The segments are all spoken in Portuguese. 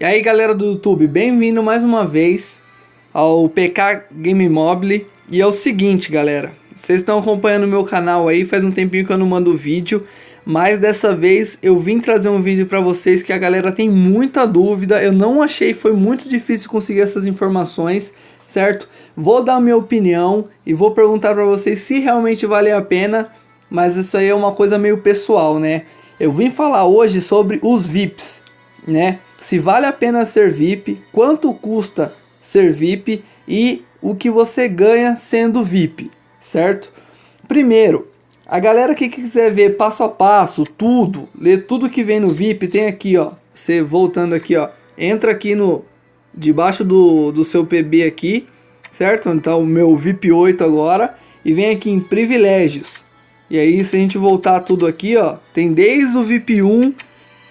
E aí galera do YouTube, bem-vindo mais uma vez ao PK Game Mobile E é o seguinte galera, vocês estão acompanhando o meu canal aí, faz um tempinho que eu não mando vídeo Mas dessa vez eu vim trazer um vídeo para vocês que a galera tem muita dúvida Eu não achei, foi muito difícil conseguir essas informações, certo? Vou dar minha opinião e vou perguntar para vocês se realmente vale a pena Mas isso aí é uma coisa meio pessoal, né? Eu vim falar hoje sobre os VIPs, né? Se vale a pena ser VIP, quanto custa ser VIP e o que você ganha sendo VIP, certo? Primeiro, a galera que quiser ver passo a passo, tudo, ler tudo que vem no VIP, tem aqui, ó, você voltando aqui, ó, entra aqui no, debaixo do, do seu PB aqui, certo? Então, o meu VIP 8 agora, e vem aqui em privilégios. E aí, se a gente voltar tudo aqui, ó, tem desde o VIP 1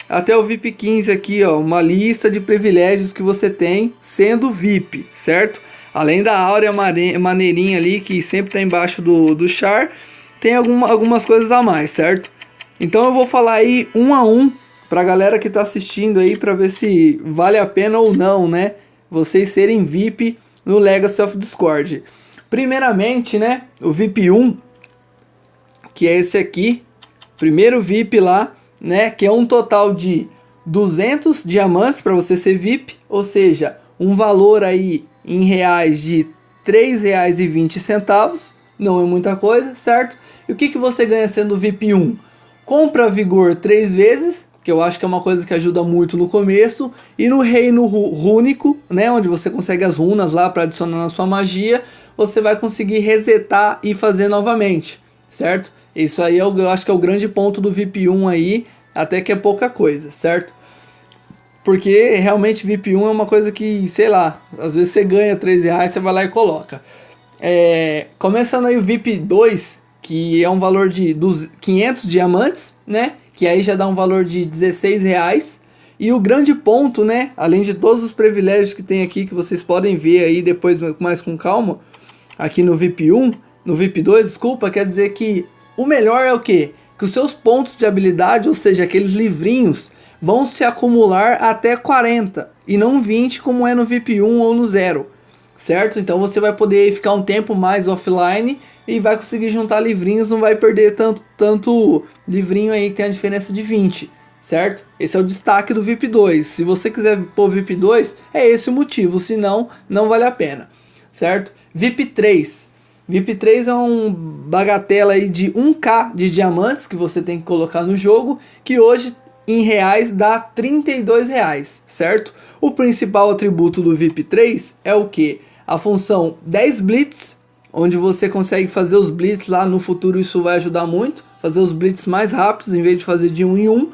até o VIP 15 aqui, ó, uma lista de privilégios que você tem sendo VIP, certo? Além da áurea maneirinha ali, que sempre tá embaixo do, do char, tem alguma, algumas coisas a mais, certo? Então eu vou falar aí um a um pra galera que tá assistindo aí, pra ver se vale a pena ou não, né? Vocês serem VIP no Legacy of Discord. Primeiramente, né, o VIP 1, que é esse aqui, primeiro VIP lá, né? Que é um total de 200 diamantes para você ser VIP, ou seja, um valor aí em reais de R$ 3,20, não é muita coisa, certo? E o que, que você ganha sendo VIP 1? Compra vigor três vezes, que eu acho que é uma coisa que ajuda muito no começo, e no reino rúnico, né, onde você consegue as runas lá para adicionar na sua magia, você vai conseguir resetar e fazer novamente, certo? Isso aí eu, eu acho que é o grande ponto do VIP 1 aí, até que é pouca coisa, certo? Porque realmente VIP 1 é uma coisa que, sei lá, às vezes você ganha 3 reais, você vai lá e coloca. É, começando aí o VIP 2, que é um valor de 500 diamantes, né? Que aí já dá um valor de 16 reais. E o grande ponto, né? Além de todos os privilégios que tem aqui, que vocês podem ver aí depois mais com calma, aqui no VIP 1, no VIP 2, desculpa, quer dizer que o melhor é o que? Que os seus pontos de habilidade, ou seja, aqueles livrinhos, vão se acumular até 40 e não 20 como é no VIP 1 ou no 0, certo? Então você vai poder ficar um tempo mais offline e vai conseguir juntar livrinhos, não vai perder tanto, tanto livrinho aí que tem a diferença de 20, certo? Esse é o destaque do VIP 2. Se você quiser pôr VIP 2, é esse o motivo, senão não vale a pena, certo? VIP 3 VIP 3 é um bagatela aí de 1k de diamantes que você tem que colocar no jogo, que hoje em reais dá 32 reais, certo? O principal atributo do VIP 3 é o que? A função 10 Blitz, onde você consegue fazer os Blitz lá no futuro, isso vai ajudar muito. Fazer os Blitz mais rápidos, em vez de fazer de um em um,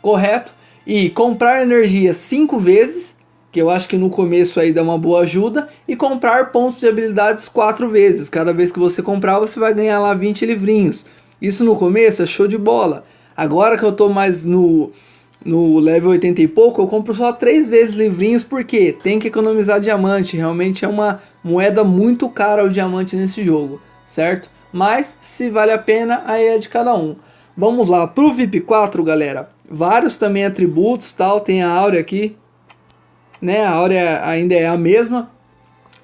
correto? E comprar energia 5 vezes, que eu acho que no começo aí dá uma boa ajuda, e comprar pontos de habilidades quatro vezes. Cada vez que você comprar, você vai ganhar lá 20 livrinhos. Isso no começo é show de bola. Agora que eu tô mais no, no level 80 e pouco, eu compro só três vezes livrinhos, porque tem que economizar diamante. Realmente é uma moeda muito cara o diamante nesse jogo, certo? Mas, se vale a pena, aí é de cada um. Vamos lá, pro VIP 4, galera. Vários também atributos, tal. Tem a áurea aqui, né? A áurea ainda é a mesma,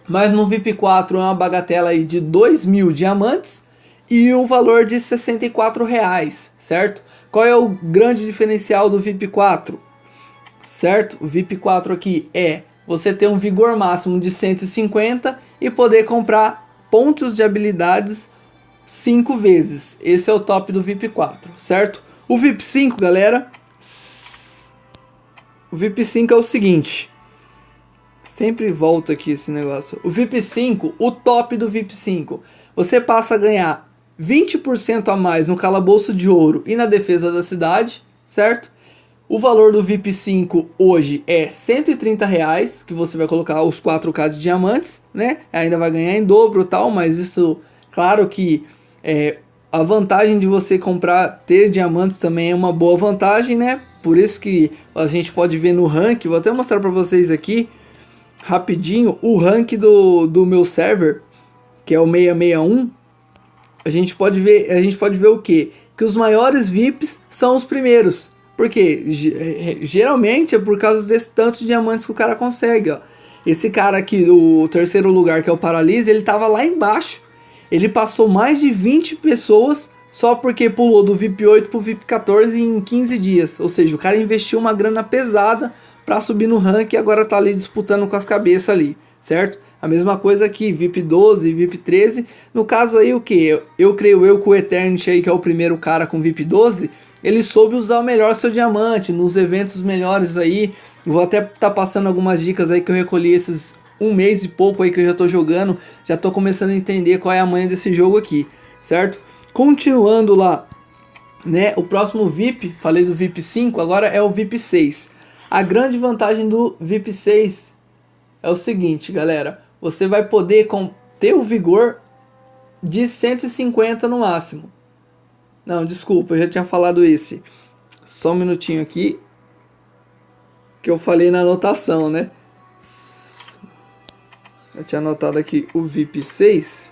mas no VIP 4 é uma bagatela aí de 2 mil diamantes e um valor de 64 reais, certo? Qual é o grande diferencial do VIP 4? Certo? O VIP 4 aqui é você ter um vigor máximo de 150 e poder comprar pontos de habilidades 5 vezes. Esse é o top do VIP 4, certo? O VIP 5, galera, o VIP 5 é o seguinte, Sempre volta aqui esse negócio. O VIP 5, o top do VIP 5. Você passa a ganhar 20% a mais no calabouço de ouro e na defesa da cidade, certo? O valor do VIP 5 hoje é 130 reais, que você vai colocar os 4K de diamantes, né? Ainda vai ganhar em dobro tal, mas isso, claro que é, a vantagem de você comprar, ter diamantes também é uma boa vantagem, né? Por isso que a gente pode ver no rank, vou até mostrar para vocês aqui, rapidinho o rank do, do meu server, que é o 661, a gente pode ver, a gente pode ver o que? Que os maiores VIPs são os primeiros. Porque geralmente é por causa desse tanto de diamantes que o cara consegue, ó. Esse cara aqui, o terceiro lugar, que é o Paralise, ele tava lá embaixo. Ele passou mais de 20 pessoas só porque pulou do VIP 8 pro VIP 14 em 15 dias. Ou seja, o cara investiu uma grana pesada para subir no ranking e agora tá ali disputando com as cabeças ali, certo? A mesma coisa aqui, VIP 12, VIP 13. No caso aí o que? Eu, eu creio eu que o Eternity aí, que é o primeiro cara com VIP 12, ele soube usar o melhor seu diamante nos eventos melhores aí. Vou até estar tá passando algumas dicas aí que eu recolhi esses um mês e pouco aí que eu já tô jogando. Já tô começando a entender qual é a manha desse jogo aqui, certo? Continuando lá, né? O próximo VIP, falei do VIP 5, agora é o VIP 6. A grande vantagem do VIP 6 é o seguinte, galera. Você vai poder ter o vigor de 150 no máximo. Não, desculpa, eu já tinha falado esse. Só um minutinho aqui. Que eu falei na anotação, né? Eu tinha anotado aqui o VIP 6.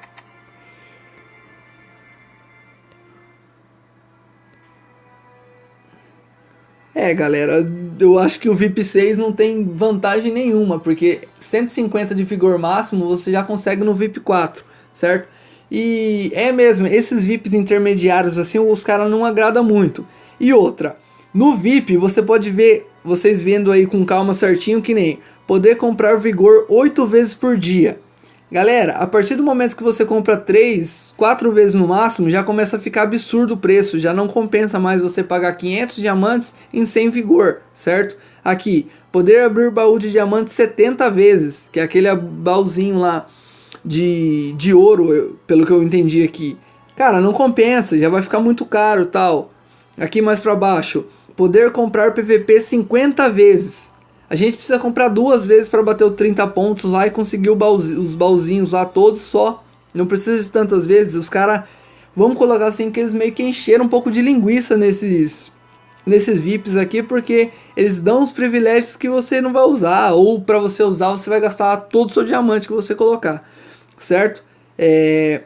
É, galera, eu acho que o VIP 6 não tem vantagem nenhuma, porque 150 de vigor máximo você já consegue no VIP 4, certo? E é mesmo, esses VIPs intermediários assim, os caras não agrada muito. E outra, no VIP você pode ver, vocês vendo aí com calma certinho que nem poder comprar vigor 8 vezes por dia. Galera, a partir do momento que você compra 3, 4 vezes no máximo, já começa a ficar absurdo o preço, já não compensa mais você pagar 500 diamantes em 100 vigor, certo? Aqui, poder abrir baú de diamantes 70 vezes, que é aquele baúzinho lá de, de ouro, pelo que eu entendi aqui. Cara, não compensa, já vai ficar muito caro tal. Aqui mais para baixo, poder comprar PVP 50 vezes. A gente precisa comprar duas vezes para bater os 30 pontos lá e conseguir os baúzinhos lá todos só. Não precisa de tantas vezes. Os caras, vamos colocar assim, que eles meio que encheram um pouco de linguiça nesses, nesses VIPs aqui, porque eles dão os privilégios que você não vai usar. Ou para você usar, você vai gastar todo o seu diamante que você colocar certo? É,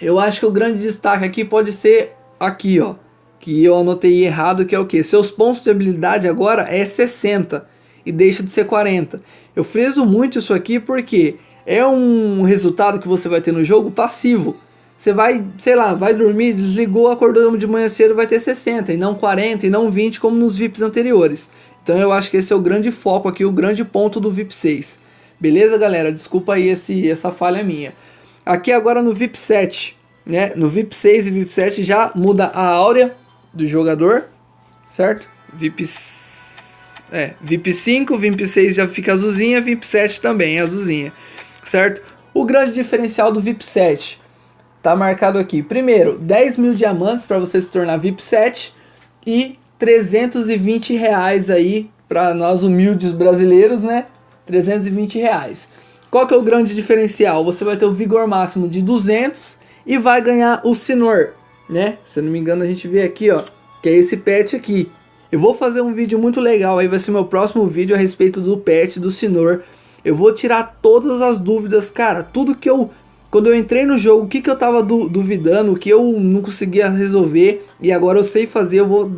eu acho que o grande destaque aqui pode ser aqui, ó, que eu anotei errado, que é o que? Seus pontos de habilidade agora é 60 e deixa de ser 40. Eu friso muito isso aqui porque é um resultado que você vai ter no jogo passivo. Você vai, sei lá, vai dormir, desligou, acordou de manhã cedo, vai ter 60 e não 40 e não 20 como nos VIPs anteriores. Então eu acho que esse é o grande foco aqui, o grande ponto do VIP 6. Beleza, galera? Desculpa aí esse, essa falha minha. Aqui agora no VIP 7, né? No VIP 6 e VIP 7 já muda a áurea do jogador, certo? VIP, é, VIP 5, VIP 6 já fica azulzinha, VIP 7 também azulzinha, certo? O grande diferencial do VIP 7 tá marcado aqui. Primeiro, 10 mil diamantes para você se tornar VIP 7 e 320 reais aí para nós humildes brasileiros, né? 320 reais. Qual que é o grande diferencial? Você vai ter o vigor máximo de 200 e vai ganhar o Sinor, né? Se eu não me engano a gente vê aqui, ó, que é esse pet aqui. Eu vou fazer um vídeo muito legal, aí vai ser meu próximo vídeo a respeito do pet do Sinor. Eu vou tirar todas as dúvidas, cara, tudo que eu... Quando eu entrei no jogo, o que, que eu tava du duvidando, o que eu não conseguia resolver, e agora eu sei fazer, eu vou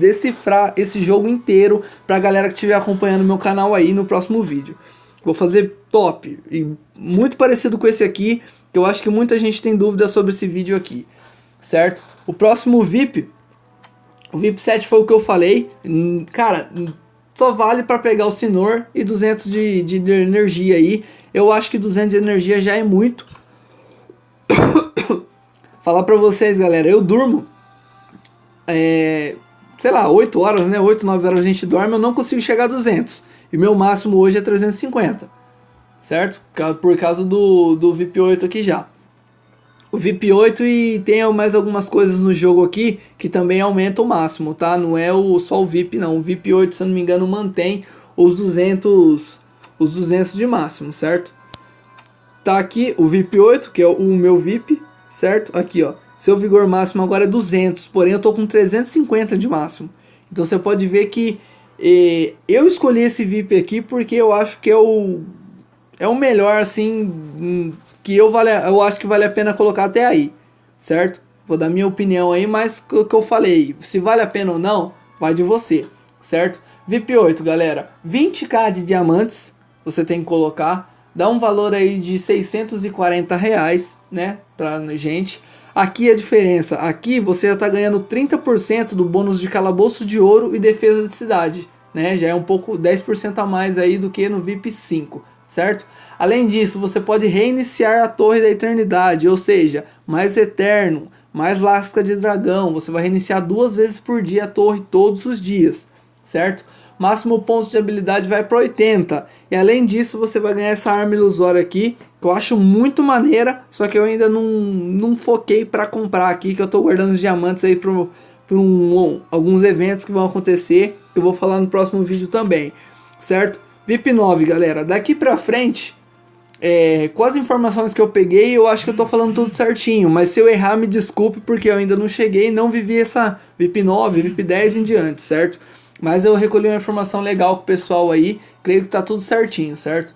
decifrar esse jogo inteiro pra galera que estiver acompanhando meu canal aí no próximo vídeo. Vou fazer top e muito parecido com esse aqui, que eu acho que muita gente tem dúvida sobre esse vídeo aqui, certo? O próximo VIP, o VIP 7 foi o que eu falei, cara, só vale para pegar o Sinor e 200 de, de, de energia aí. Eu acho que 200 de energia já é muito. Falar pra vocês, galera, eu durmo é, sei lá, 8 horas, né? 8, 9 horas a gente dorme, eu não consigo chegar a 200. E meu máximo hoje é 350. Certo? Por causa do, do VIP 8 aqui já. O VIP 8 e tem mais algumas coisas no jogo aqui que também aumenta o máximo, tá? Não é o, só o VIP não. O VIP 8, se eu não me engano, mantém os 200, os 200 de máximo, certo? Tá aqui o VIP 8, que é o meu VIP, certo? Aqui, ó. Seu vigor máximo agora é 200, porém eu tô com 350 de máximo. Então você pode ver que eh, eu escolhi esse VIP aqui porque eu acho que é o, é o melhor, assim, que eu, vale, eu acho que vale a pena colocar até aí, certo? Vou dar minha opinião aí, mas o que eu falei, se vale a pena ou não, vai de você, certo? VIP 8, galera, 20k de diamantes você tem que colocar, dá um valor aí de 640 reais, né, pra gente. Aqui a diferença, aqui você já tá ganhando 30% do bônus de calabouço de ouro e defesa de cidade, né, já é um pouco 10% a mais aí do que no VIP 5, certo? Além disso, você pode reiniciar a Torre da Eternidade, ou seja, mais eterno, mais lasca de dragão, você vai reiniciar duas vezes por dia a torre todos os dias, certo? Máximo pontos de habilidade vai para 80. E além disso, você vai ganhar essa arma ilusória aqui, que eu acho muito maneira, só que eu ainda não, não foquei para comprar aqui, que eu estou guardando os diamantes aí para um, alguns eventos que vão acontecer, que eu vou falar no próximo vídeo também, certo? VIP 9, galera, daqui para frente, é, com as informações que eu peguei, eu acho que eu tô falando tudo certinho, mas se eu errar, me desculpe, porque eu ainda não cheguei e não vivi essa VIP 9, VIP 10 em diante, certo? Mas eu recolhi uma informação legal com o pessoal aí, creio que tá tudo certinho, certo?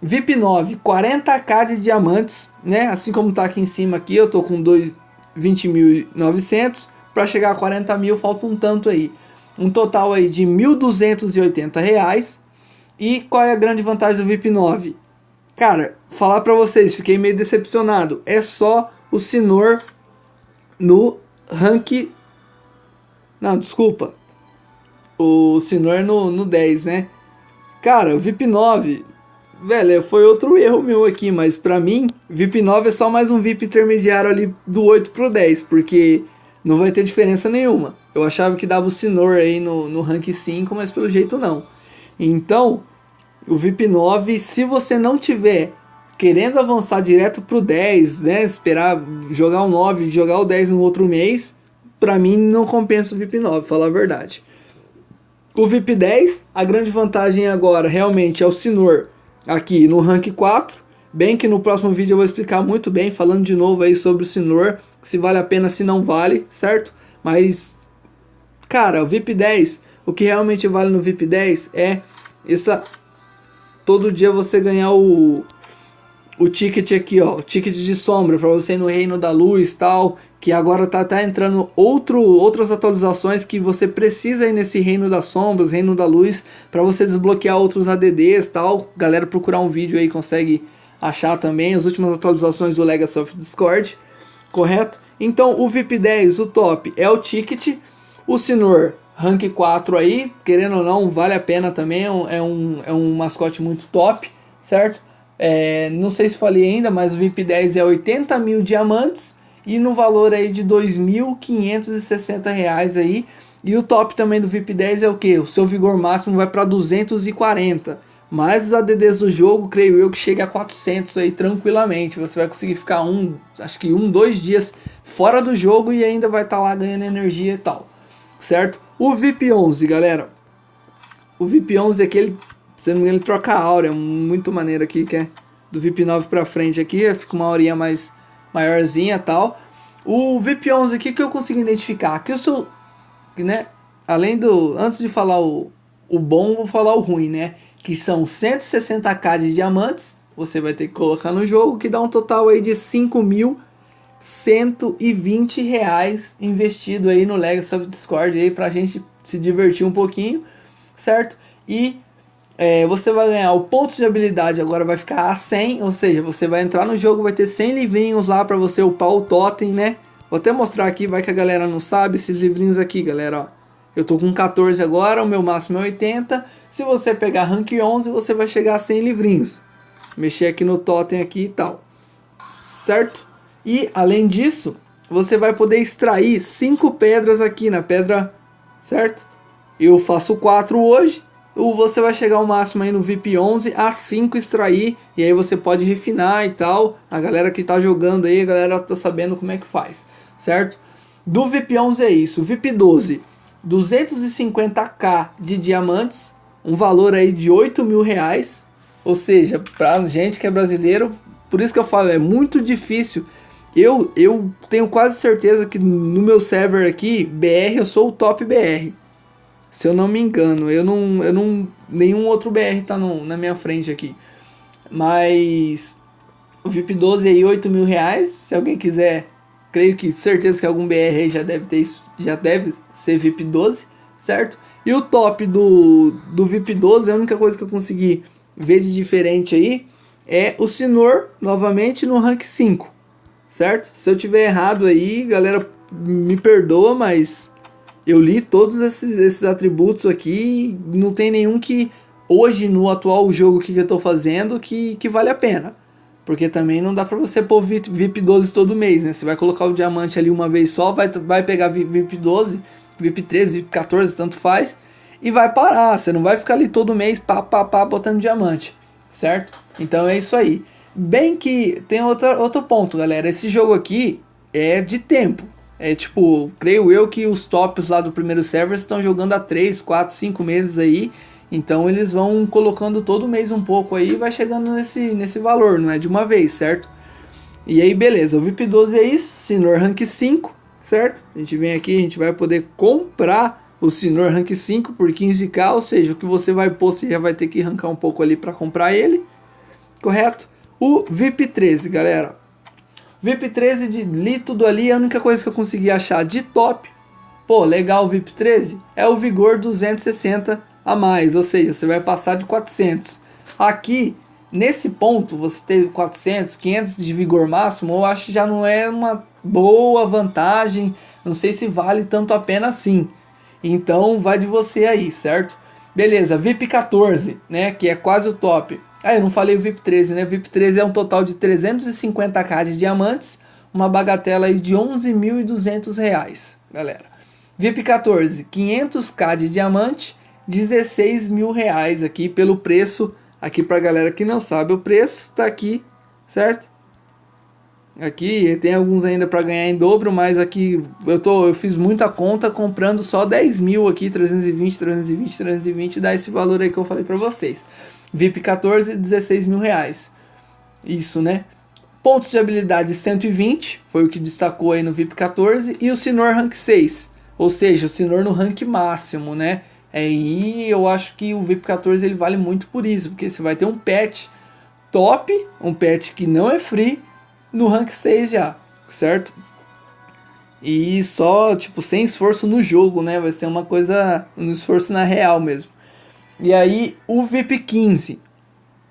VIP 9, 40k de diamantes, né? Assim como tá aqui em cima aqui, eu tô com 20.900, para chegar a 40 mil falta um tanto aí. Um total aí de 1.280 reais. E qual é a grande vantagem do VIP 9? Cara, falar pra vocês, fiquei meio decepcionado. É só o Sinor no rank... Não, desculpa o Sinor no, no 10, né? Cara, o VIP 9, velho, foi outro erro meu aqui, mas pra mim, VIP 9 é só mais um VIP intermediário ali do 8 pro 10, porque não vai ter diferença nenhuma. Eu achava que dava o Sinor aí no, no rank 5, mas pelo jeito não. Então, o VIP 9, se você não tiver querendo avançar direto pro 10, né, esperar jogar o 9 e jogar o 10 no outro mês, pra mim não compensa o VIP 9, falar a verdade. O VIP 10, a grande vantagem agora realmente é o Sinor aqui no rank 4. Bem que no próximo vídeo eu vou explicar muito bem, falando de novo aí sobre o Sinor, se vale a pena, se não vale, certo? Mas, cara, o VIP 10, o que realmente vale no VIP 10 é essa... Todo dia você ganhar o, o ticket aqui, ó, o ticket de sombra para você ir no Reino da Luz tal, que agora tá, tá entrando outro, outras atualizações que você precisa ir nesse Reino das Sombras, Reino da Luz, para você desbloquear outros ADDs tal. Galera procurar um vídeo aí consegue achar também as últimas atualizações do Legacy of Discord, correto? Então o VIP 10, o top, é o ticket, o Sinor rank 4 aí, querendo ou não, vale a pena também, é um, é um, é um mascote muito top, certo? É, não sei se falei ainda, mas o VIP 10 é 80 mil diamantes, e no valor aí de R$ 2.560 aí. E o top também do VIP 10 é o que? O seu vigor máximo vai para 240. Mas os ADDs do jogo, creio eu, que chega a 400 aí tranquilamente. Você vai conseguir ficar um, acho que um, dois dias fora do jogo e ainda vai estar tá lá ganhando energia e tal. Certo? O VIP 11, galera. O VIP 11 é aquele, se não me engano, ele troca a áurea. Muito maneiro aqui, que é do VIP 9 pra frente aqui. Fica uma horinha mais maiorzinha tal. O VIP11 aqui que eu consigo identificar, que eu sou, né, além do, antes de falar o, o bom, vou falar o ruim, né, que são 160k de diamantes, você vai ter que colocar no jogo, que dá um total aí de 5.120 reais investido aí no Legacy of Discord aí pra gente se divertir um pouquinho, certo? E é, você vai ganhar o ponto de habilidade, agora vai ficar a 100, ou seja, você vai entrar no jogo, vai ter 100 livrinhos lá para você upar o totem, né? Vou até mostrar aqui, vai que a galera não sabe, esses livrinhos aqui, galera, ó. Eu tô com 14 agora, o meu máximo é 80. Se você pegar rank 11, você vai chegar a 100 livrinhos. Mexer aqui no totem aqui e tal. Certo? E, além disso, você vai poder extrair 5 pedras aqui na pedra, certo? Eu faço 4 hoje, você vai chegar ao máximo aí no VIP 11 a 5 extrair e aí você pode refinar e tal. A galera que tá jogando aí, a galera tá sabendo como é que faz, certo? Do VIP 11 é isso. VIP 12, 250k de diamantes, um valor aí de 8 mil reais. Ou seja, pra gente que é brasileiro, por isso que eu falo, é muito difícil. Eu, eu tenho quase certeza que no meu server aqui, BR, eu sou o top BR. Se eu não me engano, eu não, eu não nenhum outro BR tá no, na minha frente aqui. Mas o VIP 12 aí 8 mil reais, se alguém quiser, creio que certeza que algum BR aí já deve ter já deve ser VIP 12, certo? E o top do, do VIP 12, a única coisa que eu consegui ver de diferente aí é o Sinor, novamente, no rank 5, certo? Se eu tiver errado aí, galera, me perdoa, mas eu li todos esses, esses atributos aqui não tem nenhum que hoje no atual jogo que eu estou fazendo que, que vale a pena. Porque também não dá pra você pôr VIP 12 todo mês, né? Você vai colocar o diamante ali uma vez só, vai, vai pegar VIP 12, VIP 13, VIP 14, tanto faz, e vai parar. Você não vai ficar ali todo mês, pá, pá, pá, botando diamante, certo? Então é isso aí. Bem que tem outra, outro ponto, galera. Esse jogo aqui é de tempo. É tipo, creio eu que os tops lá do primeiro server estão jogando há 3, 4, 5 meses aí. Então eles vão colocando todo mês um pouco aí e vai chegando nesse, nesse valor, não é de uma vez, certo? E aí beleza, o VIP 12 é isso, Sinor Rank 5, certo? A gente vem aqui, a gente vai poder comprar o Sinor Rank 5 por 15k, ou seja, o que você vai pôr, você já vai ter que arrancar um pouco ali para comprar ele, correto? O VIP 13, galera, VIP 13 de li tudo ali, a única coisa que eu consegui achar de top, pô, legal o VIP 13, é o Vigor 260 a mais, ou seja, você vai passar de 400. Aqui, nesse ponto, você ter 400, 500 de vigor máximo, eu acho que já não é uma boa vantagem, não sei se vale tanto a pena assim. Então vai de você aí, certo? Beleza, VIP 14, né, que é quase o top. Ah, eu não falei o VIP 13, né? VIP 13 é um total de 350k de diamantes, uma bagatela aí de 11.200 reais, galera. VIP 14, 500k de diamante, 16 mil reais aqui pelo preço. Aqui pra galera que não sabe o preço, tá aqui, certo? Aqui tem alguns ainda para ganhar em dobro, mas aqui eu, tô, eu fiz muita conta comprando só 10 mil aqui, 320, 320, 320, dá esse valor aí que eu falei para vocês. VIP 14, 16 mil reais. Isso, né? Pontos de habilidade 120, foi o que destacou aí no VIP 14. E o Sinor Rank 6, ou seja, o Sinor no rank máximo, né? É, e eu acho que o VIP 14 ele vale muito por isso, porque você vai ter um patch top, um patch que não é free, no rank 6 já, certo? E só, tipo, sem esforço no jogo, né? Vai ser uma coisa, um esforço na real mesmo. E aí, o VIP 15.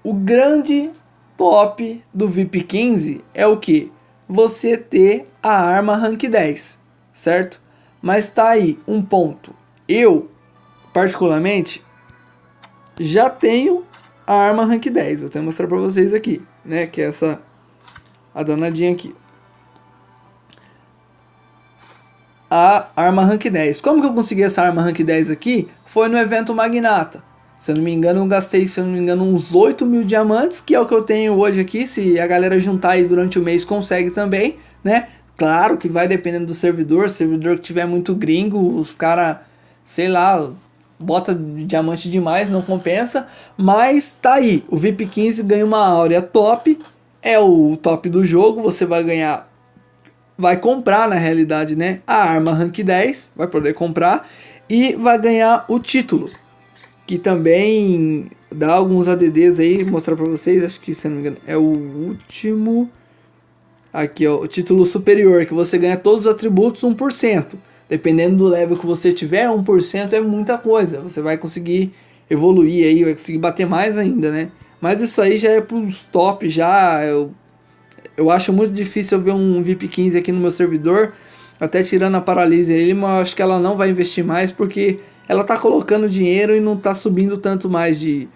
O grande top do VIP 15 é o que? Você ter a arma rank 10, certo? Mas tá aí um ponto. Eu, particularmente, já tenho a arma rank 10. Vou até mostrar pra vocês aqui, né? Que é essa, a danadinha aqui. A arma rank 10. Como que eu consegui essa arma rank 10 aqui? Foi no evento Magnata. Se eu não me engano, eu gastei, se eu não me engano, uns 8 mil diamantes, que é o que eu tenho hoje aqui. Se a galera juntar aí durante o mês, consegue também, né? Claro que vai dependendo do servidor. Servidor que tiver muito gringo, os cara, sei lá, bota diamante demais, não compensa. Mas tá aí, o VIP 15 ganha uma áurea top, é o top do jogo. Você vai ganhar, vai comprar na realidade, né? A arma rank 10, vai poder comprar e vai ganhar o título que também dá alguns ADDs aí, mostrar pra vocês, acho que se não me engano é o último, aqui ó, o título superior, que você ganha todos os atributos 1%, dependendo do level que você tiver, 1% é muita coisa, você vai conseguir evoluir aí, vai conseguir bater mais ainda, né, mas isso aí já é pros top, já, eu, eu acho muito difícil eu ver um VIP 15 aqui no meu servidor, até tirando a paralise ali, mas acho que ela não vai investir mais, porque ela tá colocando dinheiro e não tá subindo tanto mais de,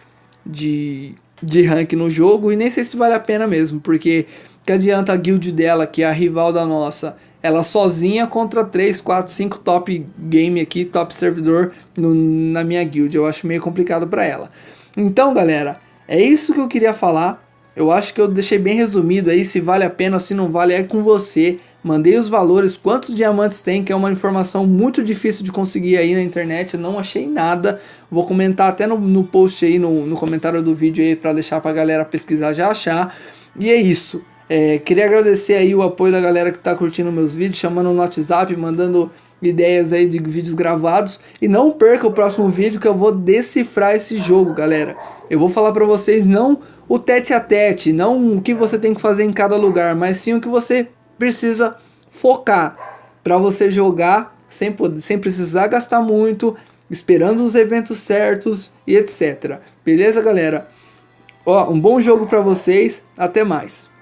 de, de rank no jogo. E nem sei se vale a pena mesmo, porque que adianta a guild dela, que é a rival da nossa, ela sozinha contra 3, 4, 5 top game aqui, top servidor no, na minha guild. Eu acho meio complicado para ela. Então, galera, é isso que eu queria falar. Eu acho que eu deixei bem resumido aí, se vale a pena ou se não vale, é com você. Mandei os valores, quantos diamantes tem, que é uma informação muito difícil de conseguir aí na internet, eu não achei nada. Vou comentar até no, no post aí, no, no comentário do vídeo aí, para deixar pra galera pesquisar já achar. E é isso. É, queria agradecer aí o apoio da galera que tá curtindo meus vídeos, chamando no WhatsApp, mandando ideias aí de vídeos gravados. E não perca o próximo vídeo que eu vou decifrar esse jogo, galera. Eu vou falar pra vocês não o tete a tete, não o que você tem que fazer em cada lugar, mas sim o que você precisa focar para você jogar sem, sem precisar gastar muito esperando os eventos certos e etc. Beleza, galera? Ó, um bom jogo para vocês. Até mais.